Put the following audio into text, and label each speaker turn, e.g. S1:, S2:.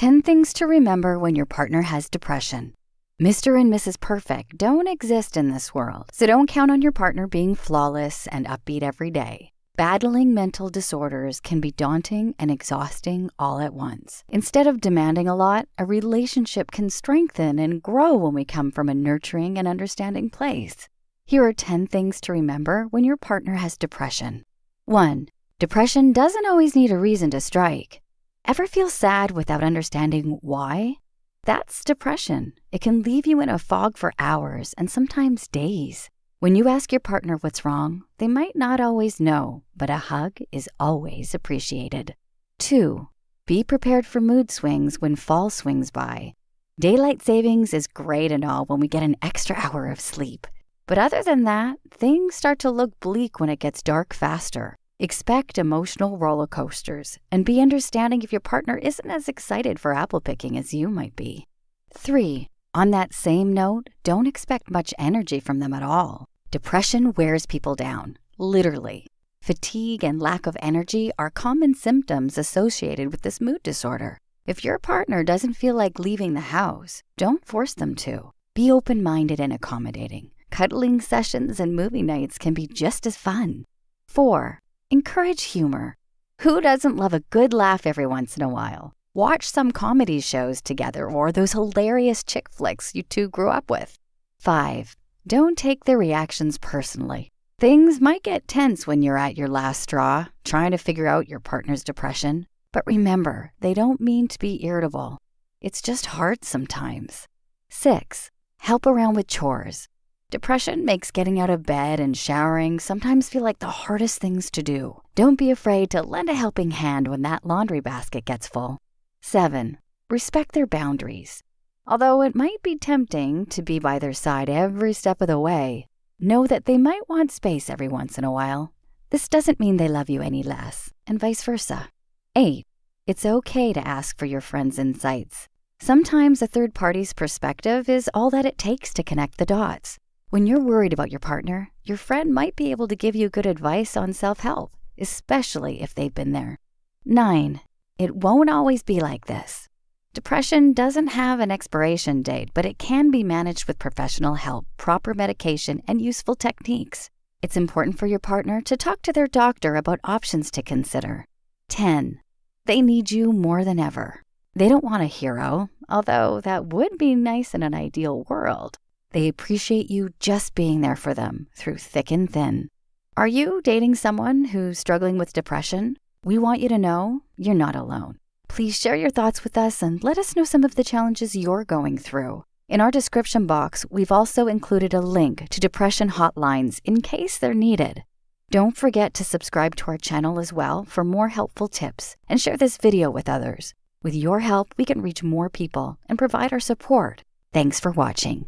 S1: 10 things to remember when your partner has depression. Mr. and Mrs. Perfect don't exist in this world, so don't count on your partner being flawless and upbeat every day. Battling mental disorders can be daunting and exhausting all at once. Instead of demanding a lot, a relationship can strengthen and grow when we come from a nurturing and understanding place. Here are 10 things to remember when your partner has depression. 1. Depression doesn't always need a reason to strike. Ever feel sad without understanding why? That's depression. It can leave you in a fog for hours and sometimes days. When you ask your partner what's wrong, they might not always know, but a hug is always appreciated. 2. Be prepared for mood swings when fall swings by. Daylight savings is great and all when we get an extra hour of sleep. But other than that, things start to look bleak when it gets dark faster. Expect emotional roller coasters and be understanding if your partner isn't as excited for apple picking as you might be. 3. On that same note, don't expect much energy from them at all. Depression wears people down, literally. Fatigue and lack of energy are common symptoms associated with this mood disorder. If your partner doesn't feel like leaving the house, don't force them to. Be open minded and accommodating. Cuddling sessions and movie nights can be just as fun. 4. Encourage humor. Who doesn't love a good laugh every once in a while? Watch some comedy shows together or those hilarious chick flicks you two grew up with. 5. Don't take their reactions personally. Things might get tense when you're at your last straw, trying to figure out your partner's depression. But remember, they don't mean to be irritable. It's just hard sometimes. 6. Help around with chores. Depression makes getting out of bed and showering sometimes feel like the hardest things to do. Don't be afraid to lend a helping hand when that laundry basket gets full. 7. Respect their boundaries. Although it might be tempting to be by their side every step of the way, know that they might want space every once in a while. This doesn't mean they love you any less, and vice versa. 8. It's okay to ask for your friend's insights. Sometimes a third party's perspective is all that it takes to connect the dots. When you're worried about your partner, your friend might be able to give you good advice on self help, especially if they've been there. 9. It won't always be like this. Depression doesn't have an expiration date, but it can be managed with professional help, proper medication, and useful techniques. It's important for your partner to talk to their doctor about options to consider. 10. They need you more than ever. They don't want a hero, although that would be nice in an ideal world. They appreciate you just being there for them through thick and thin. Are you dating someone who's struggling with depression? We want you to know you're not alone. Please share your thoughts with us and let us know some of the challenges you're going through. In our description box, we've also included a link to depression hotlines in case they're needed. Don't forget to subscribe to our channel as well for more helpful tips and share this video with others. With your help, we can reach more people and provide our support. Thanks for watching.